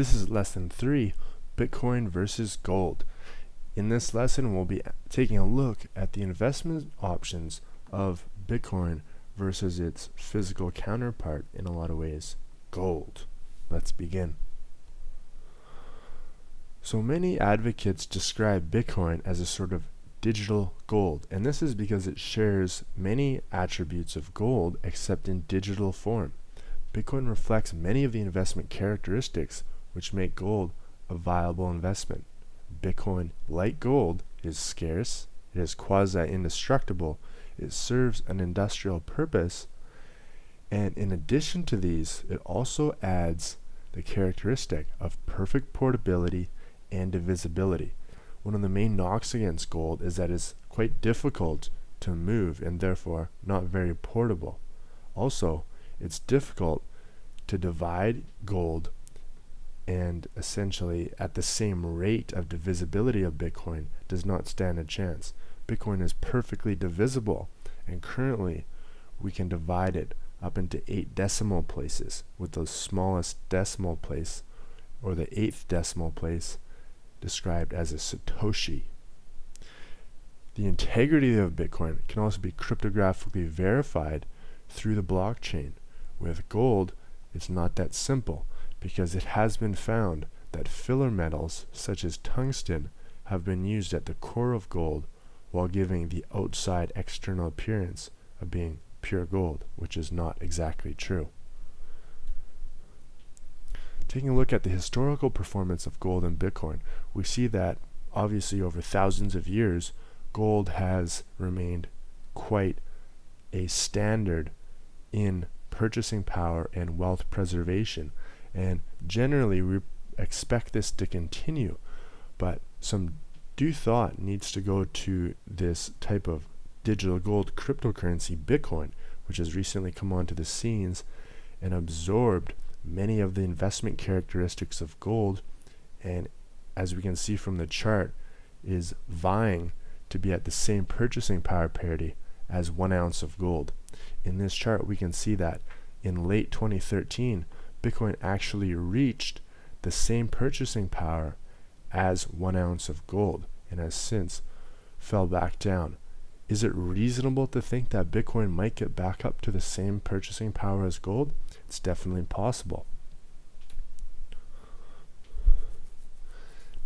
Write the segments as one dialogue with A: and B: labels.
A: This is lesson 3, Bitcoin versus gold. In this lesson, we'll be taking a look at the investment options of Bitcoin versus its physical counterpart in a lot of ways, gold. Let's begin. So many advocates describe Bitcoin as a sort of digital gold, and this is because it shares many attributes of gold except in digital form. Bitcoin reflects many of the investment characteristics which make gold a viable investment. Bitcoin, like gold, is scarce, it is quasi-indestructible, it serves an industrial purpose, and in addition to these, it also adds the characteristic of perfect portability and divisibility. One of the main knocks against gold is that it's quite difficult to move and therefore not very portable. Also, it's difficult to divide gold and essentially at the same rate of divisibility of Bitcoin does not stand a chance. Bitcoin is perfectly divisible and currently we can divide it up into eight decimal places with the smallest decimal place or the eighth decimal place described as a Satoshi. The integrity of Bitcoin can also be cryptographically verified through the blockchain. With gold, it's not that simple because it has been found that filler metals such as tungsten have been used at the core of gold while giving the outside external appearance of being pure gold, which is not exactly true. Taking a look at the historical performance of gold and Bitcoin, we see that obviously over thousands of years, gold has remained quite a standard in purchasing power and wealth preservation. And generally, we expect this to continue, but some due thought needs to go to this type of digital gold cryptocurrency, Bitcoin, which has recently come onto the scenes and absorbed many of the investment characteristics of gold and as we can see from the chart is vying to be at the same purchasing power parity as one ounce of gold. In this chart we can see that in late 2013 Bitcoin actually reached the same purchasing power as one ounce of gold and has since fell back down. Is it reasonable to think that Bitcoin might get back up to the same purchasing power as gold? It's definitely possible.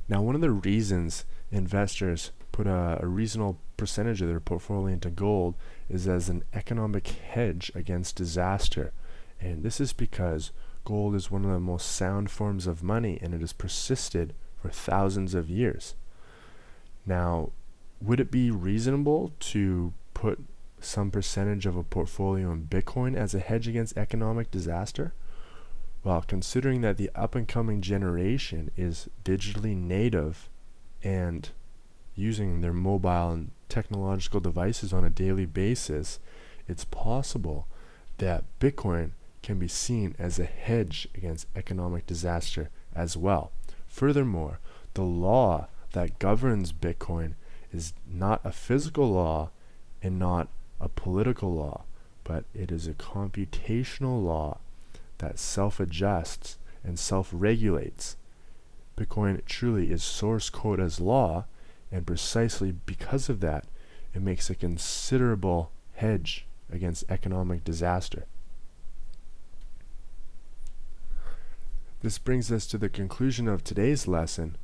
A: Now, one of the reasons investors put a, a, reasonable percentage of their portfolio into gold is as an economic hedge against disaster. And this is because gold is one of the most sound forms of money and it has persisted for thousands of years. Now, would it be reasonable to put some percentage of a portfolio in Bitcoin as a hedge against economic disaster? Well, considering that the up and coming generation is digitally native and using their mobile and technological devices on a daily basis, it's possible that Bitcoin can be seen as a hedge against economic disaster as well. Furthermore, the law that governs Bitcoin is not a physical law and not a political law, but it is a computational law that self-adjusts and self-regulates. Bitcoin truly is source code as law, and precisely because of that, it makes a considerable hedge against economic disaster. This brings us to the conclusion of today's lesson.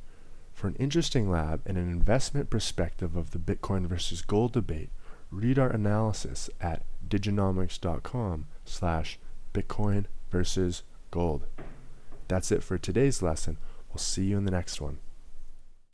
A: For an interesting lab and an investment perspective of the Bitcoin versus gold debate, read our analysis at diginomics.com slash Bitcoin versus gold. That's it for today's lesson. We'll see you in the next one.